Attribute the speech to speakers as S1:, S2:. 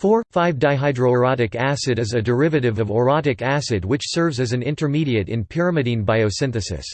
S1: 4,5-dihydroorotic acid is a derivative of orotic acid which serves as an intermediate in pyrimidine biosynthesis.